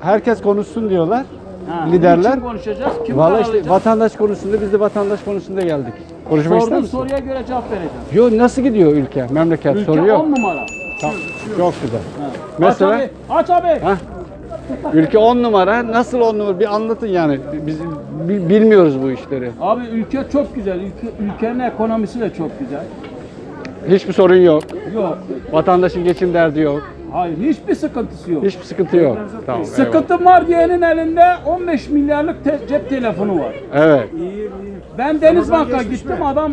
herkes konuşsun diyorlar. Ha, liderler. Kim konuşacağız? Kim Vallahi işte vatandaş konusunda biz de vatandaş konusunda geldik. Konuşmak ister Sorduğun misin? soruya göre cevap vereceğim. Yo nasıl gidiyor ülke, memleket Ülke soruyor. 10 numara. Tamam, Çok güzel. Ha. Mesela- Aç abi. Aç abi. Ha? Ülke 10 numara. Nasıl 10 numara? Bir anlatın yani. Biz bi- bilmiyoruz bu işleri. Abi ülke çok güzel. Ülke, ülkenin ekonomisi de çok güzel. Hiçbir sorun yok. Yok. Vatandaşın geçim derdi yok. Hayır hiçbir sıkıntısı yok. Hiçbir sıkıntı yok. Tamam. eyvallah. Sıkıntım var diyenin elinde 15 milyarlık te- cep telefonu var. Evet. Ben Denizbank'a gittim adam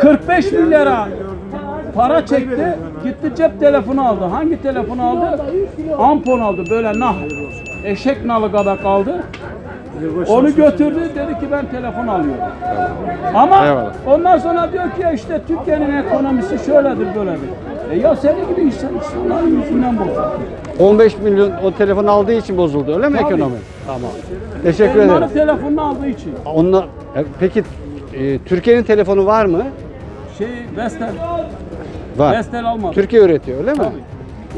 45 milyara para çekti. Gitti cep telefonu aldı. Hangi telefonu aldı? Ampon aldı böyle nah. Eşek nalı kadar kaldı. Onu götürdü dedi ki ben telefon alıyorum. Ama Eyvallah. ondan sonra diyor ki ya işte Türkiye'nin ekonomisi şöyledir böyledir. E ya senin gibi insan, insanların yüzünden bozuldu. 15 milyon o telefon aldığı için bozuldu öyle mi Tabii. ekonomi? Tamam. Teşekkür ederim. telefonunu aldığı için. Onunla, e, peki e, Türkiye'nin telefonu var mı? Şey Vestel, Var. Vestel almadı. Türkiye üretiyor öyle mi?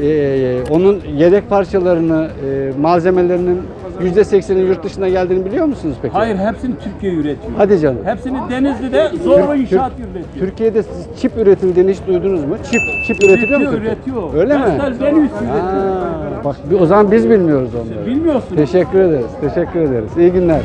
Ee, onun yedek parçalarını, e, malzemelerinin %80'i yurt dışına geldiğini biliyor musunuz peki? Hayır hepsini Türkiye üretiyor. Hadi canım. Hepsini Denizli'de Zorba Türk- İnşaat Türk- üretiyor. Türkiye'de siz çip üretildiğini hiç duydunuz mu? Çip, çip üretiliyor mu? Üretiyor. Öyle mi? Vestel Venüs üretiyor. Bak o zaman biz bilmiyoruz onları. Bilmiyorsunuz. Teşekkür ederiz. Teşekkür ederiz. İyi günler.